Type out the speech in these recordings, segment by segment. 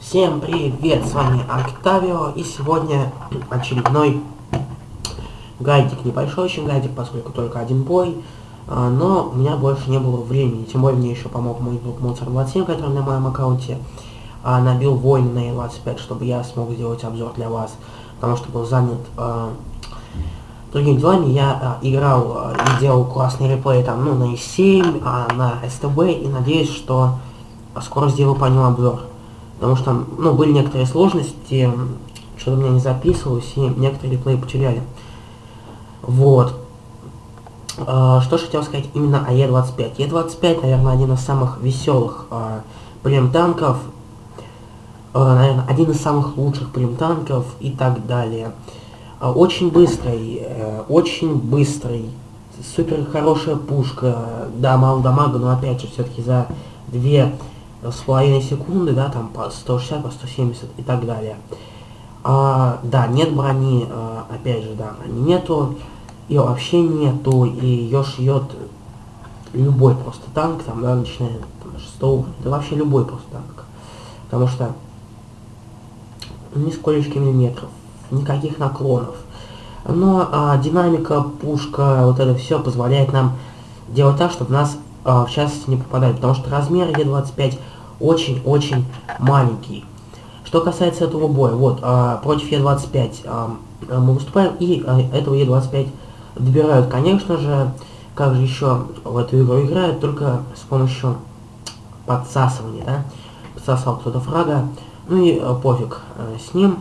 Всем привет, с вами Октавио, и сегодня очередной гайдик, небольшой очень гайдик, поскольку только один бой, а, но у меня больше не было времени, тем более мне еще помог мой друг Моцар27, который на моем аккаунте а, набил войны на E25, чтобы я смог сделать обзор для вас, потому что был занят а, другими делами, я играл и делал классный реплей там, ну, на E7, на СТБ, и надеюсь, что скоро сделаю по нему обзор. Потому что, ну, были некоторые сложности, что-то у меня не записывалось, и некоторые реплеи потеряли. Вот. А, что же хотел сказать именно о Е-25. Е-25, наверное, один из самых веселых а, прем-танков, а, наверное, один из самых лучших прем-танков и так далее. Очень быстрый, э, очень быстрый, супер хорошая пушка, да, мало дамага, но опять же, все-таки за две с половиной секунды, да, там по 160, по 170 и так далее. А, да, нет брони, а, опять же, да, брони нету, ее вообще нету, и ее шьет любой просто танк, там, да, начиная там, 6 уровня, да вообще любой просто танк. Потому что нисколечки миллиметров, никаких наклонов. Но а, динамика, пушка, вот это все позволяет нам делать так, чтобы нас а, в частности не попадает, потому что размер Е25 очень-очень маленький. Что касается этого боя, вот, а, против Е25 а, мы выступаем, и а, этого Е25 добирают. Конечно же, как же еще в эту игру играют, только с помощью подсасывания, да? Подсосал кто-то фрага, ну и а, пофиг а, с ним.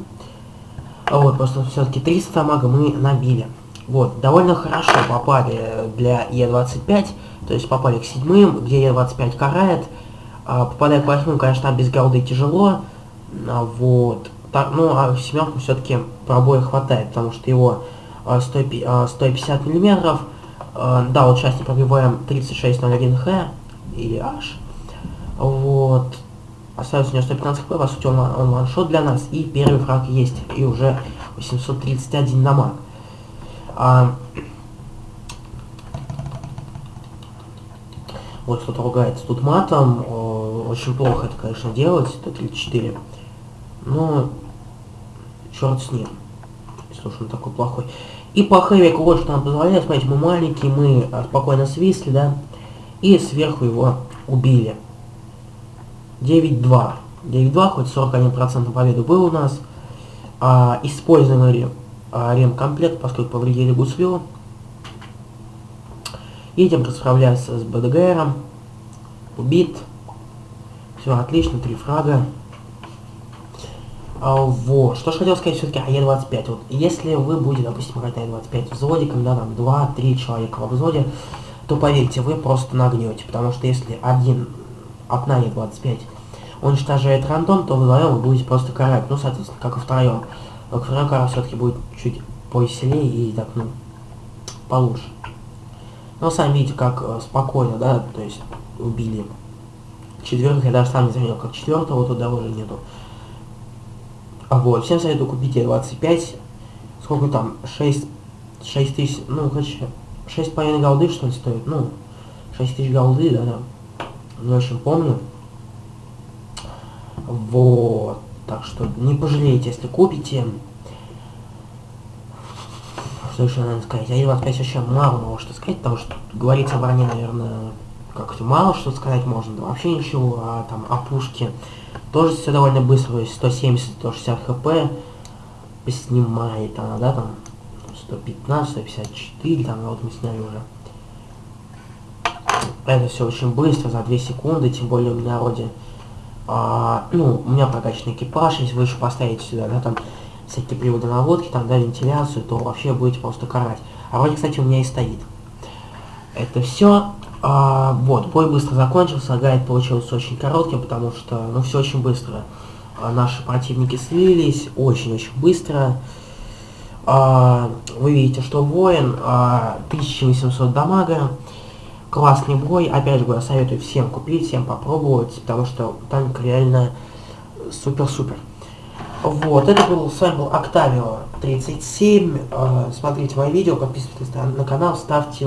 А вот, просто все-таки 300 мага мы набили. Вот, довольно хорошо попали для Е25, то есть попали к седьмым, где Е25 карает, а, попадая к восьмым, конечно, без голды тяжело, а, вот, так, ну, а семерку все-таки пробоя хватает, потому что его а, 100, а, 150 миллиметров, а, да, вот сейчас не пробиваем 3601Х или H, вот, остается у него 115 хп, по сути он, он ваншот для нас, и первый фраг есть, и уже 831 дамаг. А, вот кто-то ругается тут матом, о, очень плохо это, конечно, делать, это 34. Но, черт с ним, уж он такой плохой. И по хэвику вот что нам позволяет, смотрите, мы маленькие, мы спокойно свисли, да, и сверху его убили. 9-2. 9-2, хоть 41% победы был у нас. А, используемый а, ремкомплект, поскольку повредили гусвилл. Едем расправляться с БДГРом. Убит. Все отлично, три фрага. А, вот. Что ж хотел сказать все-таки о Е25. Вот, если вы будете, допустим, играть на Е25 взводиком, да, там 2-3 человека во взводе, то поверьте, вы просто нагнете. Потому что если один одна Е25 уничтожает рандом, то вдвоем вы будете просто карать. Ну, соответственно, как и втроем. Но второй кара все-таки будет чуть повеселее и так, ну, получше. Но сами видите, как э, спокойно, да, то есть убили четверых, я даже сам не заметил, как четвертого туда уже нету. А вот, всем советую купить Е25, сколько там, 6, 6 тысяч, ну, короче, 6,5 голды, что ли, стоит, ну, 6 тысяч голды, да, да, не очень помню. Вот, так что не пожалеете, если купите что еще надо сказать? Я опять вообще мало мало что сказать, потому что говорить о наверное, как-то мало что сказать можно, да вообще ничего, а там о пушке тоже все довольно быстро, то есть 170-160 хп снимает она, да, там 115, 154, там, вот мы сняли уже. Это все очень быстро, за 2 секунды, тем более у меня вроде, а, ну, у меня прокачанный экипаж, если вы еще поставите сюда, да, там всякие приводы наводки, там, да, вентиляцию, то вообще будете просто карать. А вроде, кстати, у меня и стоит. Это все. А, вот, бой быстро закончился, гайд получился очень коротким, потому что, ну, все очень быстро. А, наши противники слились очень-очень быстро. А, вы видите, что воин, а, 1800 дамага. Классный бой, опять же, я советую всем купить, всем попробовать, потому что танк реально супер-супер. Вот, это был, с вами был Октавио 37. Смотрите мои видео, подписывайтесь на канал, ставьте